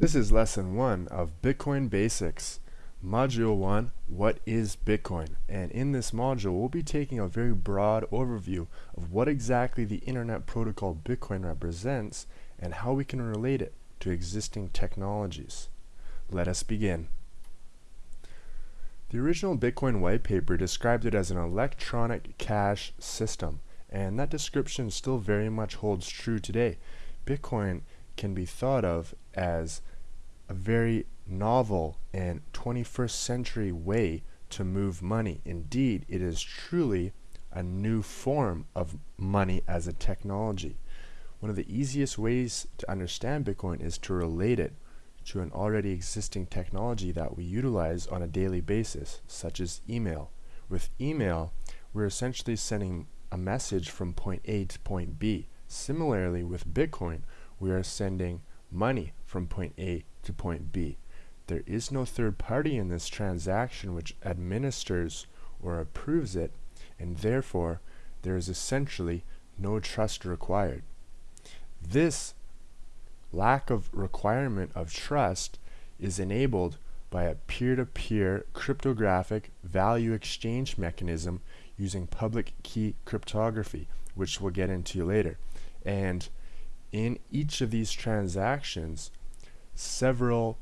This is lesson one of Bitcoin Basics. Module one, what is Bitcoin? And in this module, we'll be taking a very broad overview of what exactly the internet protocol Bitcoin represents and how we can relate it to existing technologies. Let us begin. The original Bitcoin white paper described it as an electronic cash system, and that description still very much holds true today. Bitcoin can be thought of as a very novel and 21st century way to move money. Indeed, it is truly a new form of money as a technology. One of the easiest ways to understand Bitcoin is to relate it to an already existing technology that we utilize on a daily basis, such as email. With email, we're essentially sending a message from point A to point B. Similarly, with Bitcoin, we are sending money from point A to point B. There is no third party in this transaction which administers or approves it, and therefore there is essentially no trust required. This lack of requirement of trust is enabled by a peer-to-peer -peer cryptographic value exchange mechanism using public key cryptography, which we'll get into later. And in each of these transactions, several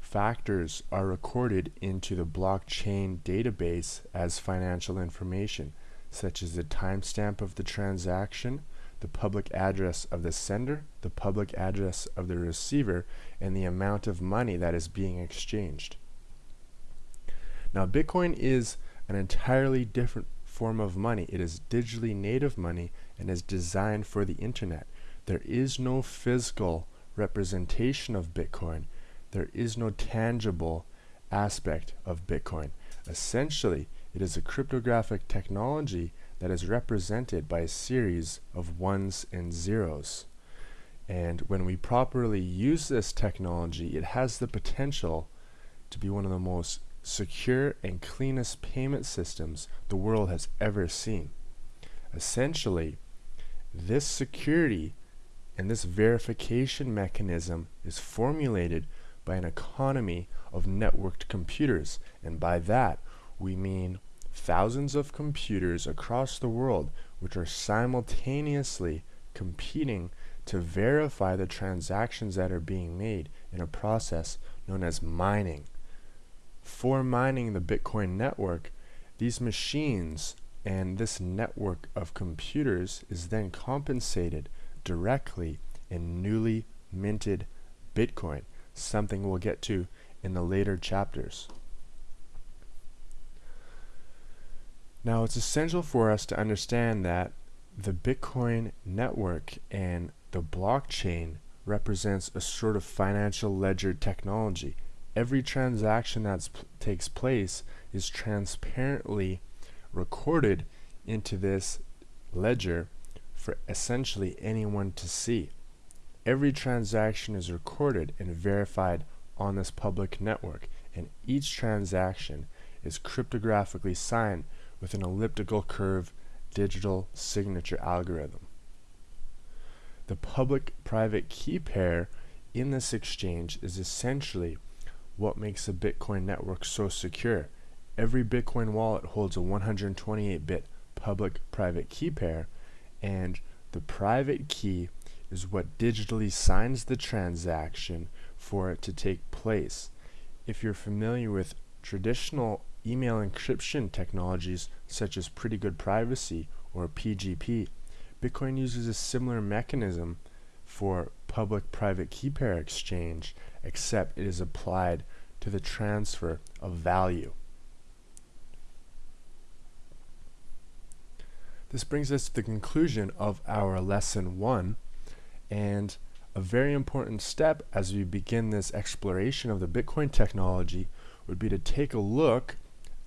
factors are recorded into the blockchain database as financial information, such as the timestamp of the transaction, the public address of the sender, the public address of the receiver, and the amount of money that is being exchanged. Now, Bitcoin is an entirely different form of money. It is digitally native money and is designed for the internet. There is no physical representation of Bitcoin. There is no tangible aspect of Bitcoin. Essentially, it is a cryptographic technology that is represented by a series of ones and zeros. And when we properly use this technology, it has the potential to be one of the most secure and cleanest payment systems the world has ever seen. Essentially, this security and this verification mechanism is formulated by an economy of networked computers. And by that, we mean thousands of computers across the world which are simultaneously competing to verify the transactions that are being made in a process known as mining. For mining the Bitcoin network, these machines and this network of computers is then compensated directly in newly minted Bitcoin, something we'll get to in the later chapters. Now it's essential for us to understand that the Bitcoin network and the blockchain represents a sort of financial ledger technology. Every transaction that takes place is transparently recorded into this ledger for essentially anyone to see. Every transaction is recorded and verified on this public network, and each transaction is cryptographically signed with an elliptical curve digital signature algorithm. The public-private key pair in this exchange is essentially what makes a Bitcoin network so secure. Every Bitcoin wallet holds a 128-bit public-private key pair and the private key is what digitally signs the transaction for it to take place. If you're familiar with traditional email encryption technologies such as Pretty Good Privacy or PGP, Bitcoin uses a similar mechanism for public-private key pair exchange, except it is applied to the transfer of value. This brings us to the conclusion of our lesson one and a very important step as we begin this exploration of the Bitcoin technology would be to take a look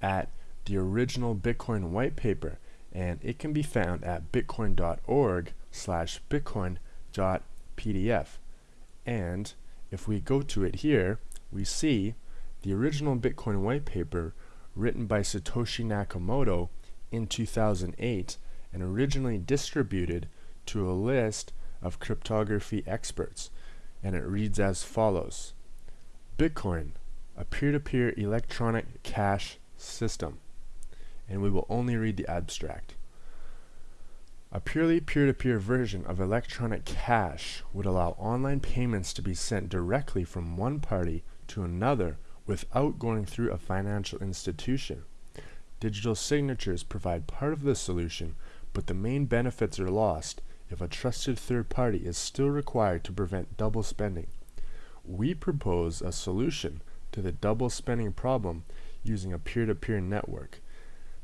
at the original Bitcoin white paper and it can be found at bitcoin.org slash bitcoin.pdf and if we go to it here we see the original Bitcoin white paper written by Satoshi Nakamoto in 2008 and originally distributed to a list of cryptography experts and it reads as follows Bitcoin, a peer-to-peer electronic cash system. And we will only read the abstract. A purely peer-to-peer -peer version of electronic cash would allow online payments to be sent directly from one party to another without going through a financial institution. Digital signatures provide part of the solution, but the main benefits are lost if a trusted third party is still required to prevent double spending. We propose a solution to the double spending problem using a peer-to-peer -peer network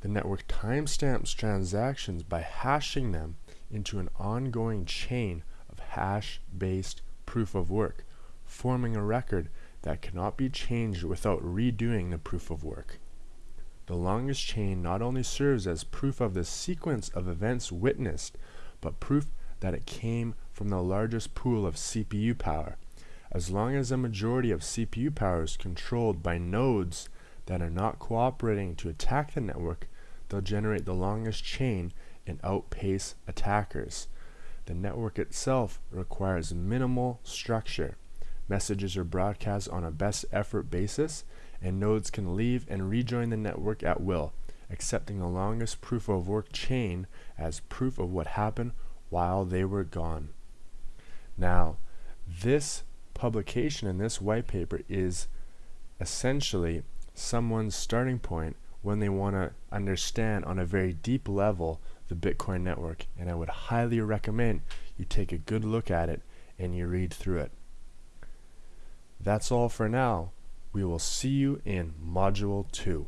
the network timestamps transactions by hashing them into an ongoing chain of hash-based proof of work, forming a record that cannot be changed without redoing the proof of work. The longest chain not only serves as proof of the sequence of events witnessed, but proof that it came from the largest pool of CPU power. As long as a majority of CPU power is controlled by nodes that are not cooperating to attack the network, they'll generate the longest chain and outpace attackers. The network itself requires minimal structure. Messages are broadcast on a best effort basis, and nodes can leave and rejoin the network at will, accepting the longest proof of work chain as proof of what happened while they were gone. Now, this publication in this white paper is essentially someone's starting point when they want to understand on a very deep level the Bitcoin network. And I would highly recommend you take a good look at it and you read through it. That's all for now. We will see you in Module 2.